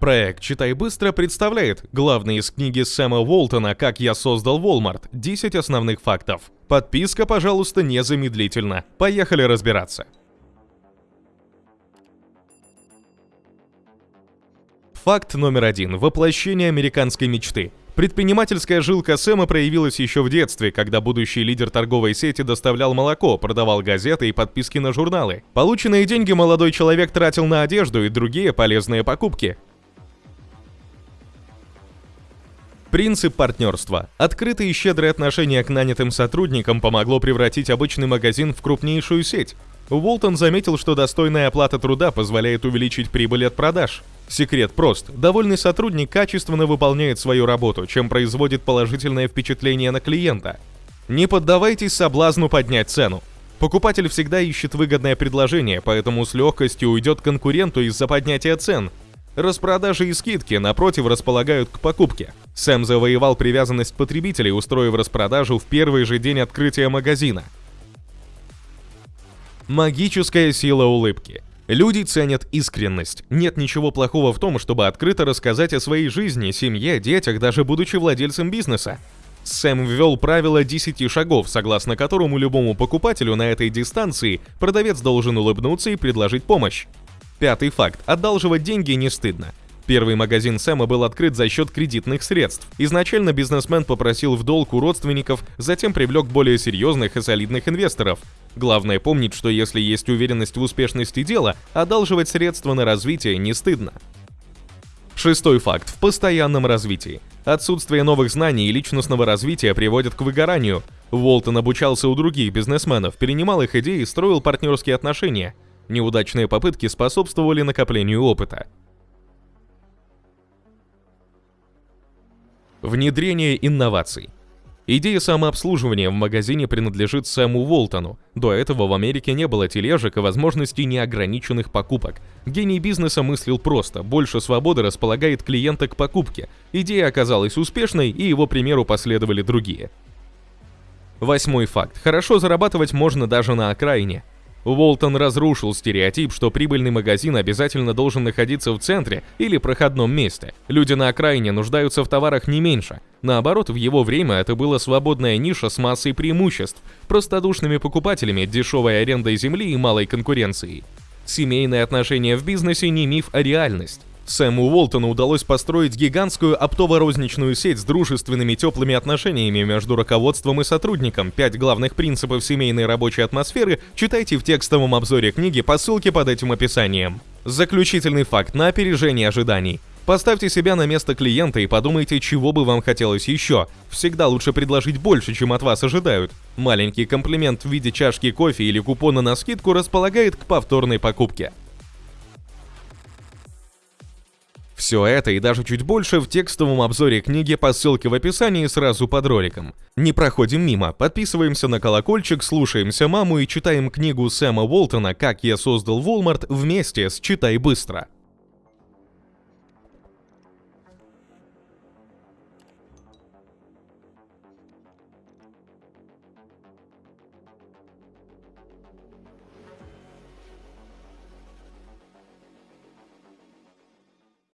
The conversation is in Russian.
Проект «Читай быстро» представляет главные из книги Сэма Уолтона «Как я создал Walmart. 10 основных фактов». Подписка, пожалуйста, незамедлительно. Поехали разбираться. Факт номер один. Воплощение американской мечты. Предпринимательская жилка Сэма проявилась еще в детстве, когда будущий лидер торговой сети доставлял молоко, продавал газеты и подписки на журналы. Полученные деньги молодой человек тратил на одежду и другие полезные покупки. Принцип партнерства. Открытые и щедрые отношения к нанятым сотрудникам помогло превратить обычный магазин в крупнейшую сеть. Уолтон заметил, что достойная оплата труда позволяет увеличить прибыль от продаж. Секрет прост. Довольный сотрудник качественно выполняет свою работу, чем производит положительное впечатление на клиента. Не поддавайтесь соблазну поднять цену. Покупатель всегда ищет выгодное предложение, поэтому с легкостью уйдет конкуренту из-за поднятия цен. Распродажи и скидки, напротив, располагают к покупке. Сэм завоевал привязанность потребителей, устроив распродажу в первый же день открытия магазина. Магическая сила улыбки. Люди ценят искренность. Нет ничего плохого в том, чтобы открыто рассказать о своей жизни, семье, детях, даже будучи владельцем бизнеса. Сэм ввел правило 10 шагов, согласно которому любому покупателю на этой дистанции продавец должен улыбнуться и предложить помощь. Пятый факт. Одалживать деньги не стыдно. Первый магазин Сэма был открыт за счет кредитных средств. Изначально бизнесмен попросил в долг у родственников, затем привлек более серьезных и солидных инвесторов. Главное помнить, что если есть уверенность в успешности дела, одалживать средства на развитие не стыдно. Шестой факт. В постоянном развитии. Отсутствие новых знаний и личностного развития приводит к выгоранию. Уолтон обучался у других бизнесменов, перенимал их идеи и строил партнерские отношения – Неудачные попытки способствовали накоплению опыта. Внедрение инноваций. Идея самообслуживания в магазине принадлежит Сэму Уолтону. До этого в Америке не было тележек и возможностей неограниченных покупок. Гений бизнеса мыслил просто, больше свободы располагает клиента к покупке. Идея оказалась успешной, и его примеру последовали другие. Восьмой факт. Хорошо зарабатывать можно даже на окраине. Уолтон разрушил стереотип, что прибыльный магазин обязательно должен находиться в центре или проходном месте. Люди на окраине нуждаются в товарах не меньше. Наоборот, в его время это была свободная ниша с массой преимуществ, простодушными покупателями, дешевой арендой земли и малой конкуренцией. Семейные отношения в бизнесе не миф, а реальность. Сэму Уолтону удалось построить гигантскую оптово-розничную сеть с дружественными теплыми отношениями между руководством и сотрудником. Пять главных принципов семейной рабочей атмосферы читайте в текстовом обзоре книги по ссылке под этим описанием. Заключительный факт на опережение ожиданий. Поставьте себя на место клиента и подумайте, чего бы вам хотелось еще. Всегда лучше предложить больше, чем от вас ожидают. Маленький комплимент в виде чашки кофе или купона на скидку располагает к повторной покупке. Все это и даже чуть больше в текстовом обзоре книги по ссылке в описании сразу под роликом. Не проходим мимо, подписываемся на колокольчик, слушаемся маму и читаем книгу Сэма Уолтона «Как я создал Walmart» вместе с «Читай быстро».